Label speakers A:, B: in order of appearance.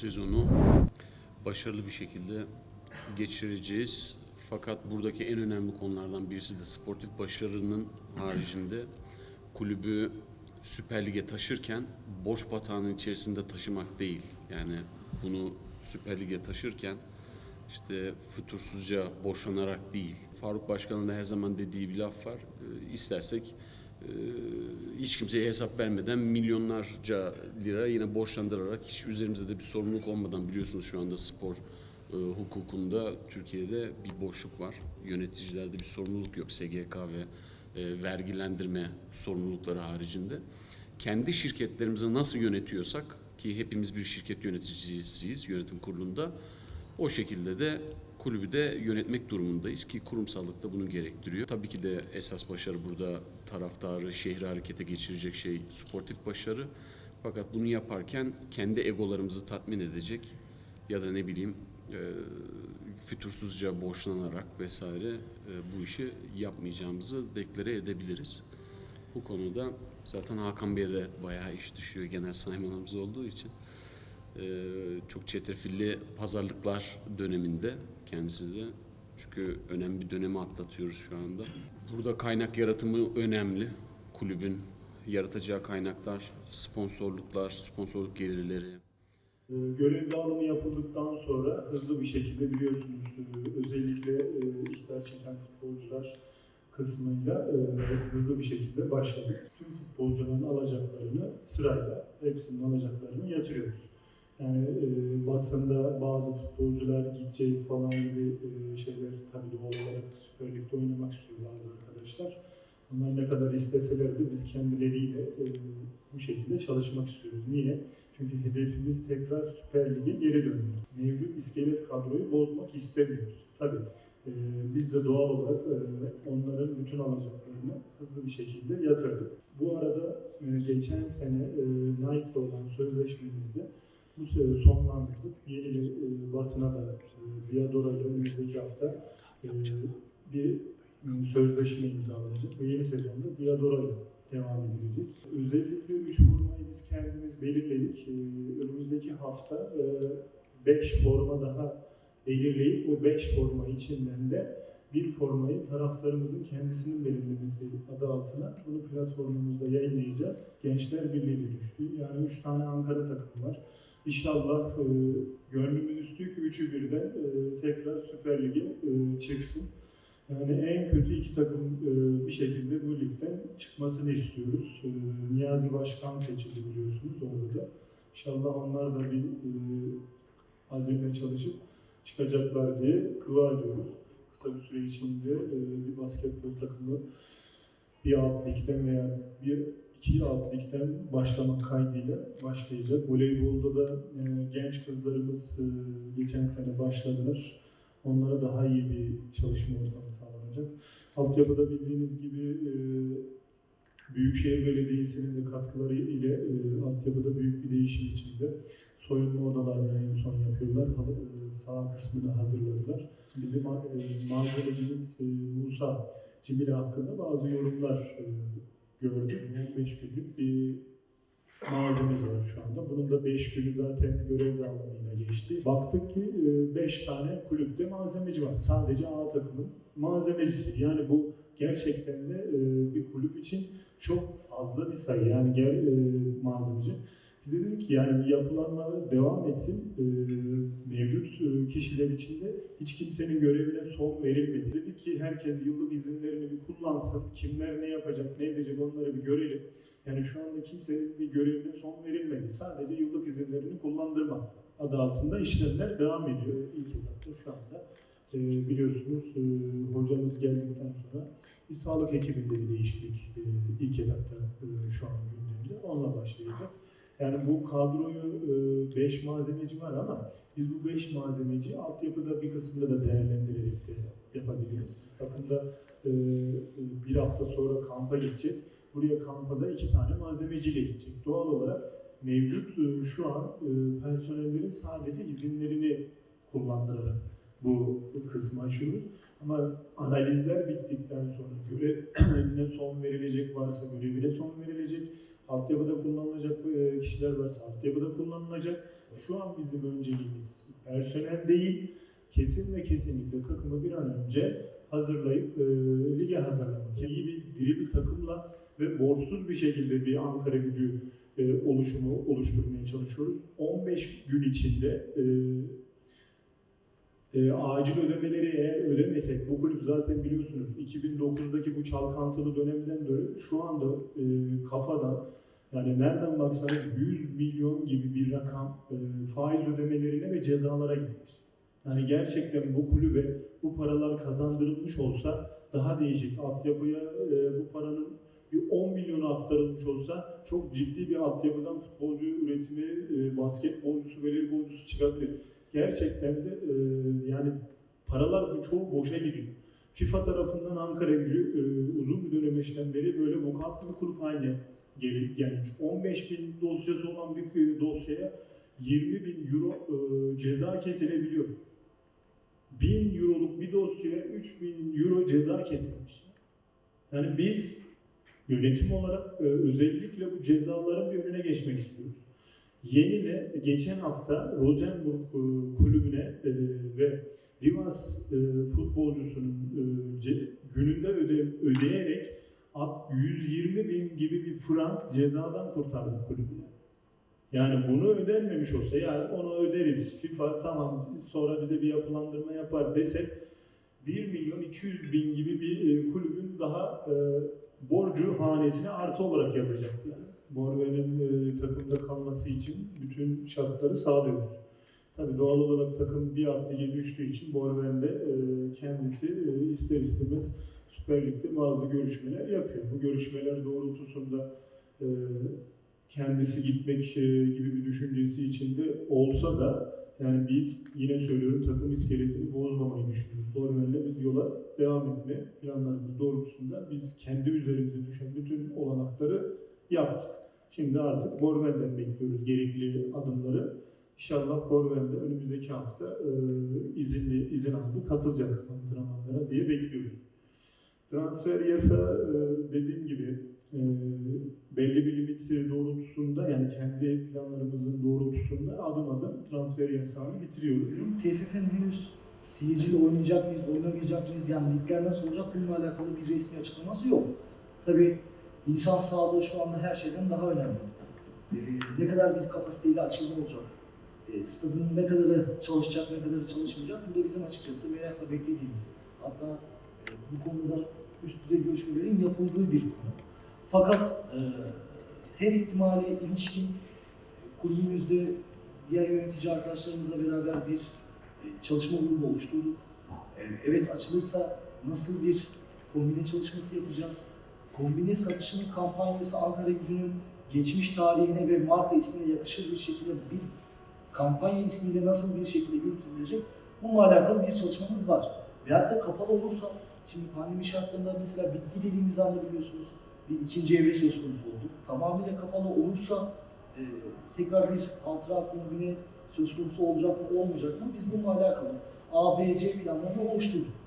A: sezonu başarılı bir şekilde geçireceğiz. Fakat buradaki en önemli konulardan birisi de sportif başarının haricinde kulübü Süper Lig'e taşırken boş batağının içerisinde taşımak değil. Yani bunu Süper Lig'e taşırken işte fütursuzca boşlanarak değil. Faruk Başkan'ın da her zaman dediği bir laf var. Ee, istersek hiç kimseye hesap vermeden milyonlarca lira yine borçlandırarak hiç üzerimizde de bir sorumluluk olmadan biliyorsunuz şu anda spor e, hukukunda Türkiye'de bir boşluk var. Yöneticilerde bir sorumluluk yok. SGK ve e, vergilendirme sorumlulukları haricinde. Kendi şirketlerimizi nasıl yönetiyorsak ki hepimiz bir şirket yöneticisiyiz yönetim kurulunda o şekilde de kulübü de yönetmek durumundayız ki kurumsallık da bunu gerektiriyor. Tabii ki de esas başarı burada taraftarı, şehri harekete geçirecek şey sportif başarı. Fakat bunu yaparken kendi egolarımızı tatmin edecek ya da ne bileyim e, fütursuzca borçlanarak vesaire e, bu işi yapmayacağımızı deklare edebiliriz. Bu konuda zaten Hakan Bey'e de bayağı iş düşüyor genel saymanımız olduğu için. Ee, çok çetrefilli pazarlıklar döneminde kendisi de. Çünkü önemli bir dönemi atlatıyoruz şu anda. Burada kaynak yaratımı önemli. Kulübün yaratacağı kaynaklar, sponsorluklar, sponsorluk gelirleri.
B: Ee, Görev dağılımı yapıldıktan sonra hızlı bir şekilde biliyorsunuz e, özellikle e, ihtar çeken futbolcular kısmıyla e, hızlı bir şekilde başladık. Tüm futbolcuların alacaklarını sırayla hepsinin alacaklarını yatırıyoruz. Yani e, basında bazı futbolcular gideceğiz falan gibi e, şeyler tabii doğal olarak Süper Lig'de oynamak istiyor bazı arkadaşlar. Onlar ne kadar isteseler de biz kendileriyle e, bu şekilde çalışmak istiyoruz. Niye? Çünkü hedefimiz tekrar Süper Lig'e geri dönmek. Mevcut iskelet kadroyu bozmak istemiyoruz. Tabii e, biz de doğal olarak e, onların bütün alacaklarını hızlı bir şekilde yatırdık. Bu arada e, geçen sene e, Nike'la olan sözleşmemizde bu sene sonlandırdık. Yeni e, basına da e, ile önümüzdeki hafta e, bir e, sözleşme imzalanacak ve yeni sezonda Diadora ile devam edilecek. Özellikle 3 formayı biz kendimiz belirledik. Ee, önümüzdeki hafta 5 forma daha belirleyip o 5 forma içinden de bir formayı taraftarımızın kendisinin belirlemesi adı altına bunu platformumuzda yayınlayacağız. Gençler Birliği düştü. Yani 3 tane Ankara takımı var. İnşallah e, gönlümüz istiyor ki üçü birden e, tekrar Süper Lig'e e, çıksın. Yani en kötü iki takım e, bir şekilde bu ligden çıkmasını istiyoruz. E, Niyazi Başkan seçildi biliyorsunuz orada. İnşallah onlar da bir e, azimle çalışıp çıkacaklar diye dua ediyoruz. Kısa bir süre içinde e, bir basketbol takımı bir alt ligden veya bir iki alt ligden başlamak kaydıyla başlayacak. Voleybolda da e, genç kızlarımız e, geçen sene başladılar. Onlara daha iyi bir çalışma ortamı sağlanacak. Altyapıda bildiğiniz gibi e, Büyükşehir Belediyesi'nin de katkıları ile e, altyapıda büyük bir değişim içinde soyunma odalarını en son yapıyorlar. E, sağ kısmını hazırladılar. Bizim e, malzemecimiz e, Musa Cimri hakkında bazı yorumlar e, gördük. 15 günlük bir malzememiz var şu anda. Bunun da 5 günü zaten görev dağılımıyla geçti. Baktık ki 5 tane kulüpte malzemeci var. Sadece A takımın malzemecisi. Yani bu gerçekten de e, bir kulüp için çok fazla bir sayı. Yani gel e, malzemeci. Biz de dedik ki yani yapılanma devam etsin. E, mevcut e, kişiler içinde hiç kimsenin görevine son verilmedi. Dedik ki herkes yıllık izinlerini bir kullansın. Kimler ne yapacak, ne edecek onları bir görelim. Yani şu anda kimsenin bir görevine son verilmedi. Sadece yıllık izinlerini kullandırma adı altında işlemler devam ediyor. İlk etapta şu anda e, biliyorsunuz e, hocamız geldikten sonra bir sağlık ekibinde bir değişiklik e, ilk etapta e, şu an gündemde. Onunla başlayacak. Yani bu kadroyu 5 malzemeci var ama biz bu 5 malzemeci altyapıda bir kısmında da değerlendirerek de yapabiliriz. Takımda e, bir hafta sonra kampa gidecek. Buraya kampa da iki tane malzemeciyle gidecek. Doğal olarak mevcut e, şu an e, personellerin sadece izinlerini kullandırarak bu kısmı açıyoruz. Ama analizler bittikten sonra görevine son verilecek varsa görevine son verilecek. Altyapıda kullanılacak e, kişiler varsa altyapıda kullanılacak. Şu an bizim önceliğimiz personel değil, kesin ve kesinlikle takımı bir an önce hazırlayıp e, lige hazırlamak. İyi bir diri bir takımla ve borçsuz bir şekilde bir Ankara gücü e, oluşumu oluşturmaya çalışıyoruz. 15 gün içinde e, e, acil ödemeleri eğer ödemesek, bu kulüp zaten biliyorsunuz 2009'daki bu çalkantılı dönemden beri şu anda e, kafada yani nereden baksanız 100 milyon gibi bir rakam e, faiz ödemelerine ve cezalara gitmiş. Yani gerçekten bu kulübe bu paralar kazandırılmış olsa daha değişik altyapıya e, bu paranın bir 10 milyonu aktarılmış olsa çok ciddi bir altyapıdan futbolcu üretimi, e, basketbolcusu, voleybolcusu çıkabilir. Gerçekten de e, yani paralar çoğu boşa gidiyor. FIFA tarafından Ankara gücü e, uzun bir dönemeçten beri böyle vukatlı bir kulüp haline gel- gelmiş. 15 bin dosyası olan bir dosyaya 20 bin euro e, ceza kesilebiliyor. 1000 euroluk bir dosyaya 3000 euro ceza kesilmiş. Yani biz yönetim olarak e, özellikle bu cezaların bir önüne geçmek istiyoruz. Yeni'yle geçen hafta Rosenborg e, kulübüne e, ve Rivas e, futbolcusunun gününde öde, ödeyerek at- 120 bin gibi bir frank cezadan kurtardı kulübü. Yani bunu ödenmemiş olsa yani onu öderiz FIFA tamam sonra bize bir yapılandırma yapar desek 1 milyon 200 bin gibi bir kulübün daha borcu hanesine artı olarak yazacaktı yani. Borve'nin e, takımda kalması için bütün şartları sağlıyoruz. Tabii doğal olarak takım bir alt lige düştüğü için Borven de e, kendisi e, ister istemez Süper Lig'de bazı görüşmeler yapıyor. Bu görüşmeler doğrultusunda e, kendisi gitmek e, gibi bir düşüncesi içinde olsa da yani biz yine söylüyorum takım iskeletini bozmamayı düşünüyoruz. Borven'le biz yola devam etme planlarımız doğrultusunda biz kendi üzerimize düşen bütün olanakları yaptık. Şimdi artık Borven'den bekliyoruz gerekli adımları. İnşallah Borven de önümüzdeki hafta e, izinli izin aldı, katılacak antrenmanlara diye bekliyoruz. Transfer yasa e, dediğim gibi e, belli bir limit doğrultusunda yani kendi planlarımızın doğrultusunda adım adım transfer yasağını bitiriyoruz.
C: TFF'nin henüz seyirciyle oynayacak mıyız, oynamayacak mıyız, yani ligler nasıl olacak bununla alakalı bir resmi açıklaması yok. Tabii insan sağlığı şu anda her şeyden daha önemli. Ee, ne kadar bir kapasiteyle açılma olacak, ee, stadın ne kadarı çalışacak, ne kadarı çalışmayacak, bu da bizim açıkçası merakla beklediğimiz. Hatta e, bu konuda üst düzey görüşmelerin yapıldığı bir konu. Fakat e, her ihtimale ilişkin kulübümüzde diğer yönetici arkadaşlarımızla beraber bir e, çalışma grubu oluşturduk. E, Evet açılırsa nasıl bir kombine çalışması yapacağız? Kombine satışının kampanyası Ankara gücünün geçmiş tarihine ve marka ismine yakışır bir şekilde bir kampanya ismiyle nasıl bir şekilde yürütülecek? Bununla alakalı bir çalışmamız var. Veyahut da kapalı olursa, şimdi pandemi şartlarında mesela bitti dediğimiz anda biliyorsunuz bir ikinci evre söz konusu oldu. Tamamıyla kapalı olursa e, tekrar bir hatıra kombine söz konusu olacak mı olmayacak mı? Biz bununla alakalı A, B, C planlarını oluşturduk.